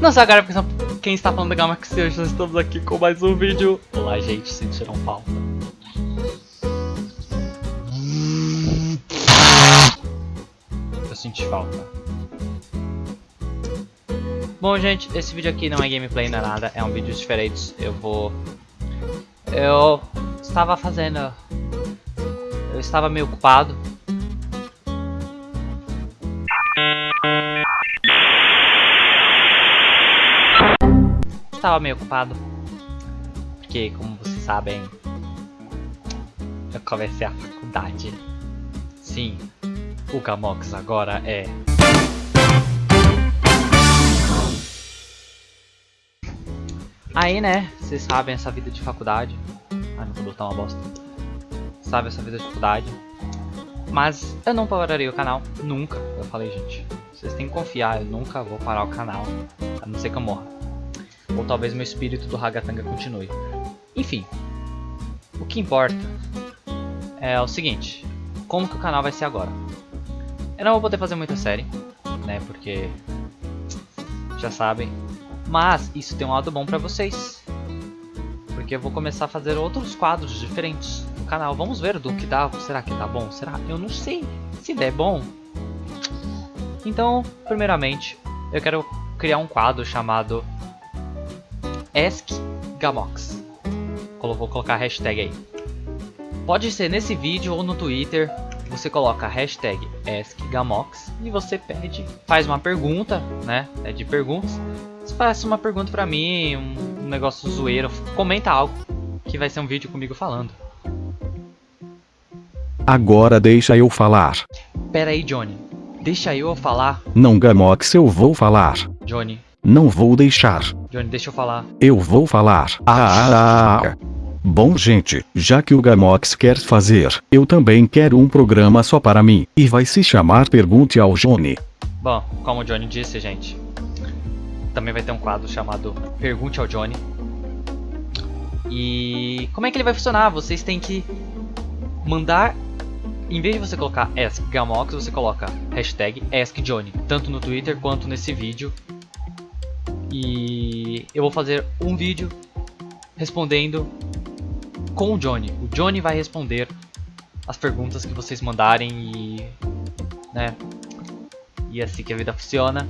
Não sei agora quem está falando da Gamax hoje nós estamos aqui com mais um vídeo. Olá gente, sentiram falta. Eu senti falta. Bom gente, esse vídeo aqui não é gameplay, não é nada, é um vídeo diferente. Eu vou... Eu estava fazendo... Eu estava meio ocupado estava meio ocupado. Porque, como vocês sabem, eu comecei a faculdade. Sim, o Gamox agora é... Aí, né, vocês sabem essa vida de faculdade. Ai, não vou botar uma bosta. Sabe essa vida de faculdade. Mas eu não pararei o canal, nunca. Eu falei, gente, vocês têm que confiar, eu nunca vou parar o canal, a não ser que eu morra. Ou talvez meu espírito do Hagatanga continue. Enfim, o que importa é o seguinte, como que o canal vai ser agora? Eu não vou poder fazer muita série, né, porque já sabem, mas isso tem um lado bom pra vocês, porque eu vou começar a fazer outros quadros diferentes canal. Vamos ver do que dá, será que tá bom? Será? Eu não sei, se der bom. Então, primeiramente, eu quero criar um quadro chamado Ask Gamox. Vou colocar a hashtag aí. Pode ser nesse vídeo ou no Twitter. Você coloca a hashtag AskGamox e você pede, faz uma pergunta, né? É de perguntas. Você faz uma pergunta pra mim, um, negócio zoeiro, comenta algo que vai ser um vídeo comigo falando. Agora deixa eu falar. Pera aí, Johnny. Deixa eu falar. Não, Gamox, eu vou falar. Johnny, não vou deixar. Johnny, deixa eu falar. Eu vou falar. Ah, ah, ah, ah. Bom gente, já que o Gamox quer fazer, eu também quero um programa só para mim, e vai se chamar Pergunte ao Johnny. Bom, como o Johnny disse, gente, também vai ter um quadro chamado Pergunte ao Johnny. E como é que ele vai funcionar? Vocês têm que mandar, em vez de você colocar Ask Gamox, você coloca hashtag AskJohnny, tanto no Twitter quanto nesse vídeo e eu vou fazer um vídeo respondendo com o Johnny. O Johnny vai responder as perguntas que vocês mandarem e, né, e é assim que a vida funciona.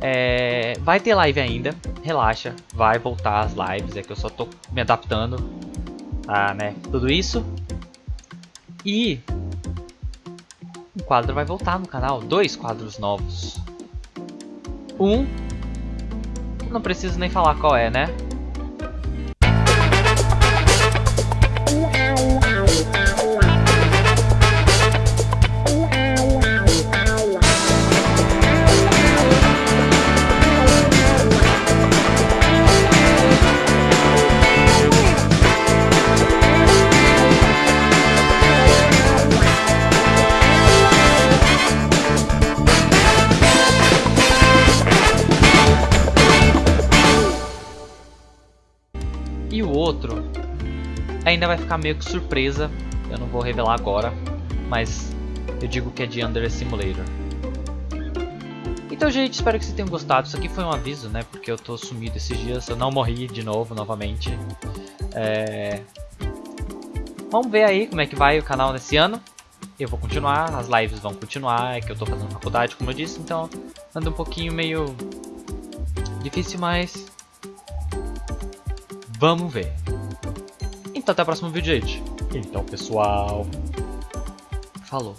É, vai ter live ainda, relaxa, vai voltar as lives, é que eu só tô me adaptando a né, tudo isso. E um quadro vai voltar no canal, dois quadros novos. Um não preciso nem falar qual é, né? Outro ainda vai ficar meio que surpresa, eu não vou revelar agora, mas eu digo que é de Under Simulator. Então gente, espero que vocês tenham gostado, isso aqui foi um aviso, né, porque eu tô sumido esses dias, eu não morri de novo, novamente. É... Vamos ver aí como é que vai o canal nesse ano. Eu vou continuar, as lives vão continuar, é que eu tô fazendo faculdade, como eu disse, então anda um pouquinho meio difícil, mas Vamos ver. Então até o próximo vídeo, gente. Então, pessoal. Falou.